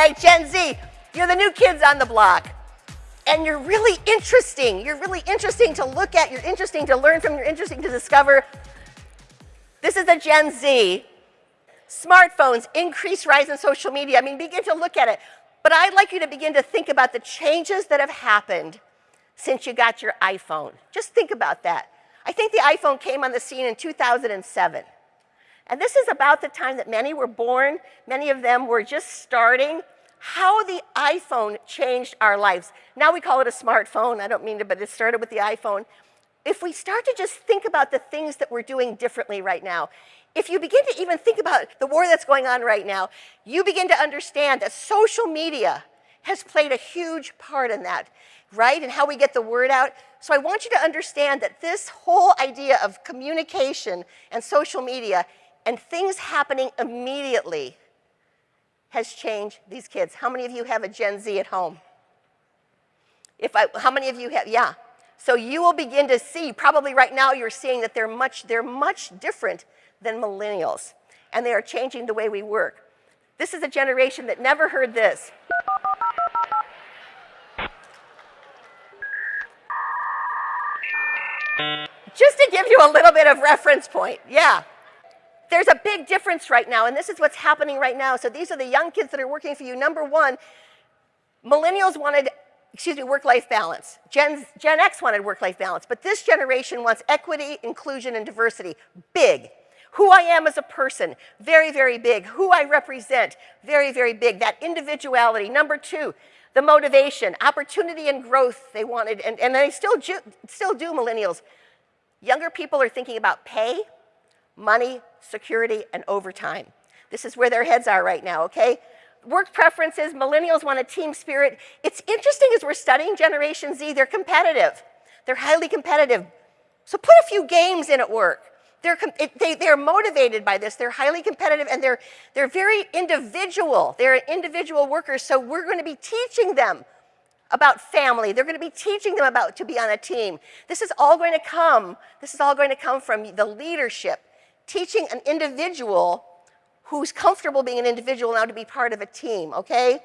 right, Gen Z, you're the new kids on the block. And you're really interesting. You're really interesting to look at. You're interesting to learn from. You're interesting to discover. This is a Gen Z. Smartphones, increased rise in social media. I mean, begin to look at it. But I'd like you to begin to think about the changes that have happened since you got your iPhone. Just think about that. I think the iPhone came on the scene in 2007. And this is about the time that many were born. Many of them were just starting. How the iPhone changed our lives. Now we call it a smartphone. I don't mean to, but it started with the iPhone. If we start to just think about the things that we're doing differently right now, if you begin to even think about the war that's going on right now, you begin to understand that social media has played a huge part in that, right? And how we get the word out. So I want you to understand that this whole idea of communication and social media and things happening immediately has changed these kids. How many of you have a Gen Z at home? If I, how many of you have, yeah. So you will begin to see, probably right now you're seeing that they're much, they're much different than millennials. And they are changing the way we work. This is a generation that never heard this. Just to give you a little bit of reference point, yeah. There's a big difference right now, and this is what's happening right now. So these are the young kids that are working for you. Number one, millennials wanted, excuse me, work-life balance. Gen, Gen X wanted work-life balance, but this generation wants equity, inclusion, and diversity. Big. Who I am as a person, very, very big. Who I represent, very, very big. That individuality. Number two, the motivation, opportunity and growth they wanted, and, and they still, still do, millennials. Younger people are thinking about pay, money, security, and overtime. This is where their heads are right now, okay? Work preferences, millennials want a team spirit. It's interesting as we're studying Generation Z, they're competitive. They're highly competitive. So put a few games in at work. They're, they, they're motivated by this. They're highly competitive and they're, they're very individual. They're individual workers, so we're going to be teaching them about family. They're going to be teaching them about to be on a team. This is all going to come, this is all going to come from the leadership, teaching an individual who's comfortable being an individual now to be part of a team, okay?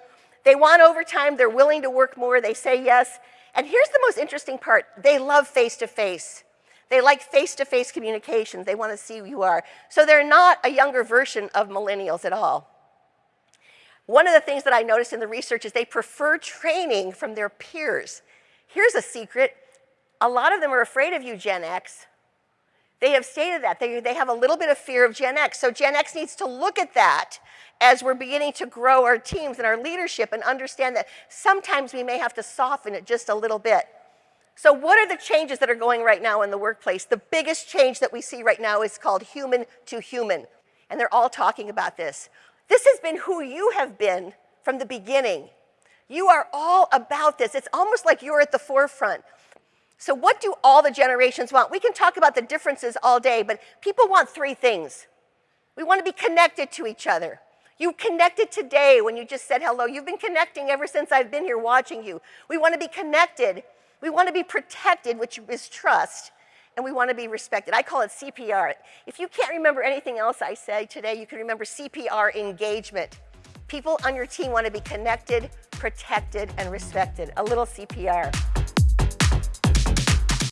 They want overtime, they're willing to work more, they say yes. And here's the most interesting part, they love face-to-face. -face. They like face-to-face -face communications, they want to see who you are. So they're not a younger version of millennials at all. One of the things that I noticed in the research is they prefer training from their peers. Here's a secret. A lot of them are afraid of you, Gen X. They have stated that. They, they have a little bit of fear of Gen X. So Gen X needs to look at that as we're beginning to grow our teams and our leadership and understand that sometimes we may have to soften it just a little bit. So what are the changes that are going right now in the workplace? The biggest change that we see right now is called human to human. And they're all talking about this. This has been who you have been from the beginning. You are all about this. It's almost like you're at the forefront. So what do all the generations want? We can talk about the differences all day, but people want three things. We want to be connected to each other. You connected today when you just said hello. You've been connecting ever since I've been here watching you. We want to be connected. We want to be protected, which is trust and we want to be respected. I call it CPR. If you can't remember anything else I say today, you can remember CPR engagement. People on your team want to be connected, protected, and respected. A little CPR.